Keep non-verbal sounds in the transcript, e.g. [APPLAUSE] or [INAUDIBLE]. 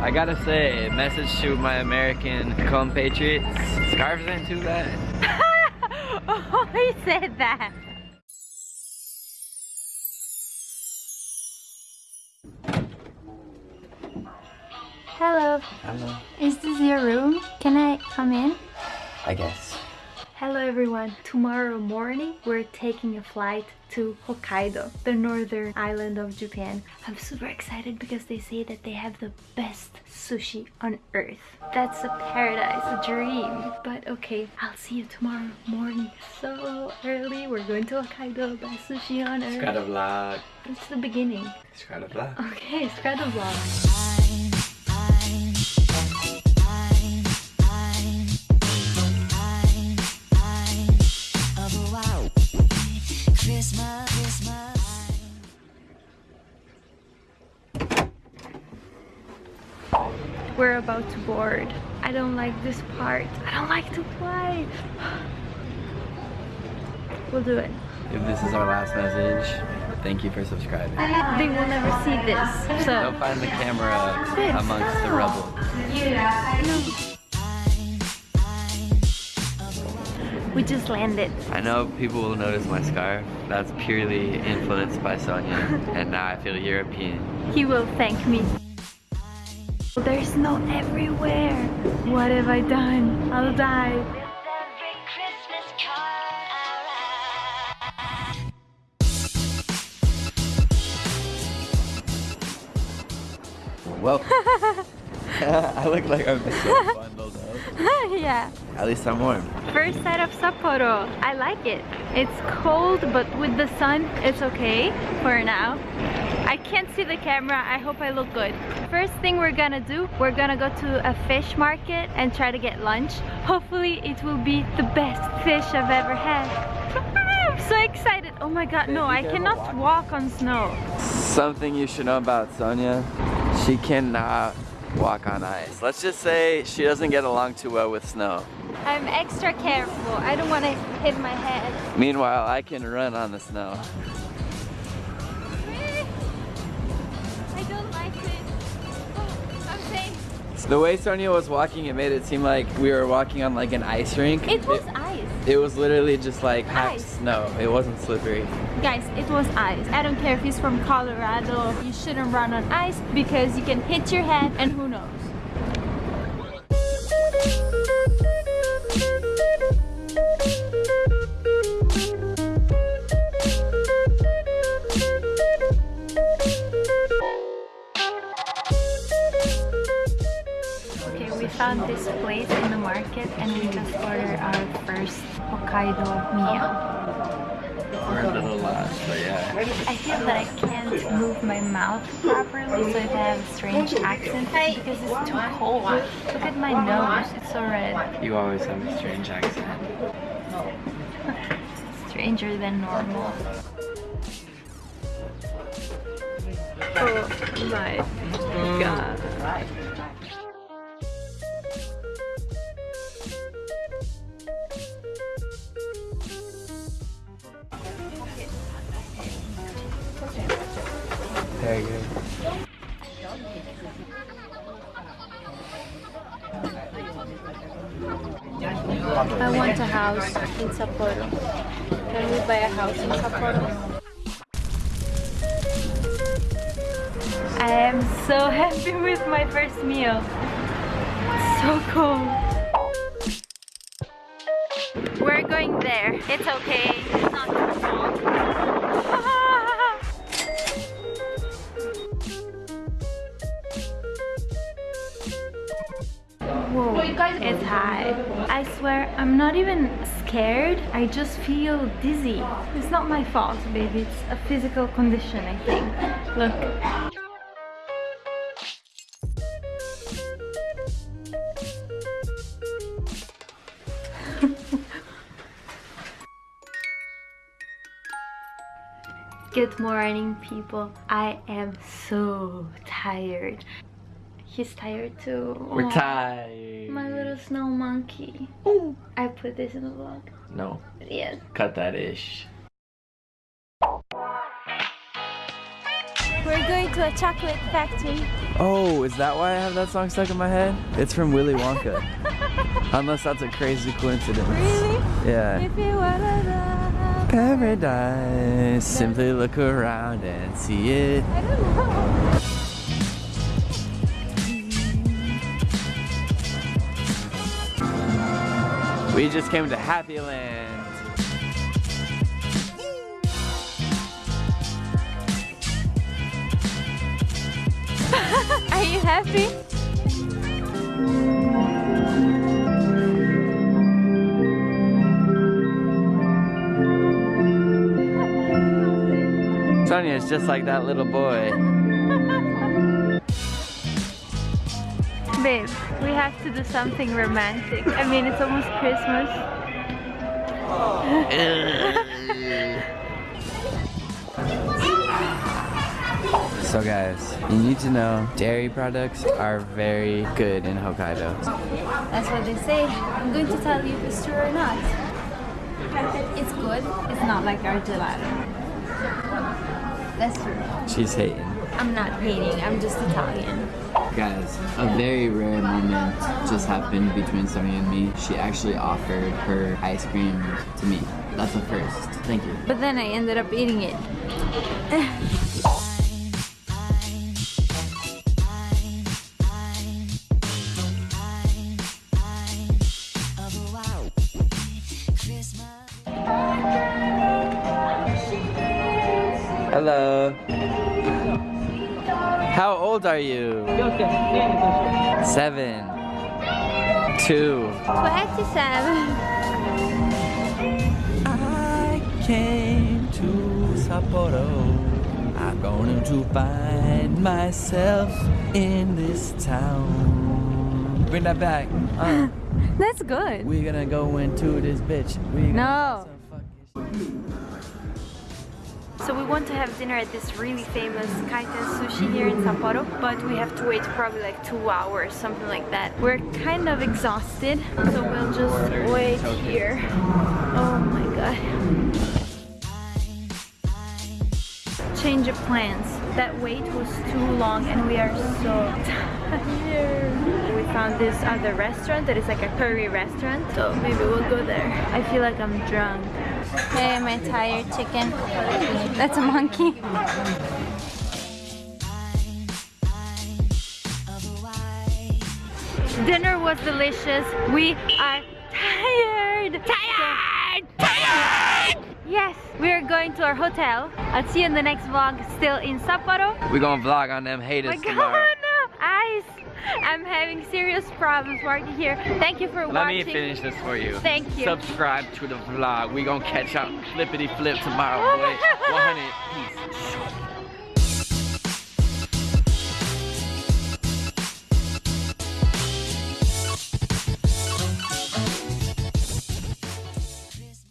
I gotta say, message to my American compatriots, scarves ain't too bad. [LAUGHS] oh, he said that. Hello. Hello. Is this your room? Can I come in? I guess. Hello everyone. Tomorrow morning we're taking a flight to Hokkaido, the northern island of Japan. I'm super excited because they say that they have the best sushi on earth. That's a paradise, a dream. But okay, I'll see you tomorrow morning so early. We're going to Hokkaido, best sushi on earth. Skada vlog. It's the beginning. Skada vlog. Okay, Skada vlog. About to board. I don't like this part. I don't like to fly. [SIGHS] We'll do it. If this is our last message, thank you for subscribing. They will never see this. They'll So find the camera amongst the rubble. we just landed. I know people will notice my scarf. That's purely influenced by Sonia. [LAUGHS] and now I feel European. He will thank me. There's snow everywhere. What have I done? I'll die. Well, [LAUGHS] I look like I'm so bundled up. [LAUGHS] yeah. At least I'm warm. First sight of Sapporo. I like it. It's cold, but with the sun, it's okay for now. I can't see the camera. I hope I look good. First thing we're gonna do, we're gonna go to a fish market and try to get lunch. Hopefully it will be the best fish I've ever had. [LAUGHS] I'm so excited. Oh my god, no, I cannot walk on snow. Something you should know about Sonia, she cannot walk on ice. Let's just say she doesn't get along too well with snow. I'm extra careful. I don't want to hit my head. Meanwhile, I can run on the snow. The way Sonia was walking, it made it seem like we were walking on like an ice rink. it was ice. It was literally just like packed Ice. snow. It wasn't slippery. Guys, it was ice. I don't care if he's from Colorado. You shouldn't run on ice because you can hit your head and who knows. And we just ordered our first Hokkaido meal. We're a little lost, but yeah. I feel that I can't move my mouth properly, so if I have a strange accent, because it's too cold. Look at my nose, it's so red. You always have a strange accent. [LAUGHS] Stranger than normal. Oh my god. I want a house in Sapporo. Can we buy a house in Sapporo? I am so [LAUGHS] happy with my first meal. So cool. We're going there. It's okay. It's not your fault. Whoa, it's high. I swear, I'm not even scared. I just feel dizzy. It's not my fault, baby. It's a physical condition, I think. Look. [LAUGHS] Good morning, people. I am so tired. He's tired too. We're Aw, tired. My little snow monkey. Ooh, I put this in the vlog. No, Yes. cut that ish. we're going to a chocolate factory. Oh, is that why I have that song stuck in my head? It's from Willy Wonka. [LAUGHS] Unless that's a crazy coincidence. Really? Yeah. If you wanna know. Paradise. Simply look around and see it. I don't know. We just came to Happy Land. [LAUGHS] Are you happy? Sonia is just like that little boy. Babe, we have to do something romantic. I mean, it's almost Christmas. So guys, you need to know dairy products are very good in Hokkaido. That's what they say. I'm going to tell you if it's true or not. It's good. It's not like our gelato. That's true. She's hating. I'm not hating. I'm just Italian. Guys, a very rare moment just happened between Sonia and me. She actually offered her ice cream to me. That's a first. Thank you. But then I ended up eating it. Hello. How old are you? Seven. Two. 27. I came to Sapporo. I'm going to find myself in this town. Bring that back. Uh, [LAUGHS] That's good. we're gonna go into this bitch. We gonna No. So we want to have dinner at this really famous kaiten sushi here in Sapporo, but we have to wait probably like two hours, something like that. We're kind of exhausted, so we'll just wait here. Oh my god. Change of plans. That wait was too long and we are so tired. We found this other restaurant that is like a curry restaurant, so maybe we'll go there. I feel like I'm drunk. Hey, my tired chicken. That's a monkey. Dinner was delicious. We are tired. Tired! Tired! Yes, we are going to our hotel. I'll see you in the next vlog, still in Sapporo. We're gonna vlog on them haters oh my god, tomorrow. no! I'm having serious problems working here. Thank you for Let watching. Let me finish this for you. Thank you. Subscribe to the vlog. We gonna catch up flippity flip tomorrow, boy. [LAUGHS] 100 peace.